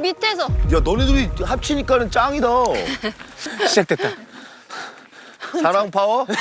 밑에서. 야 너네들이 합치니까는 짱이다. 시작됐다. 사랑 파워.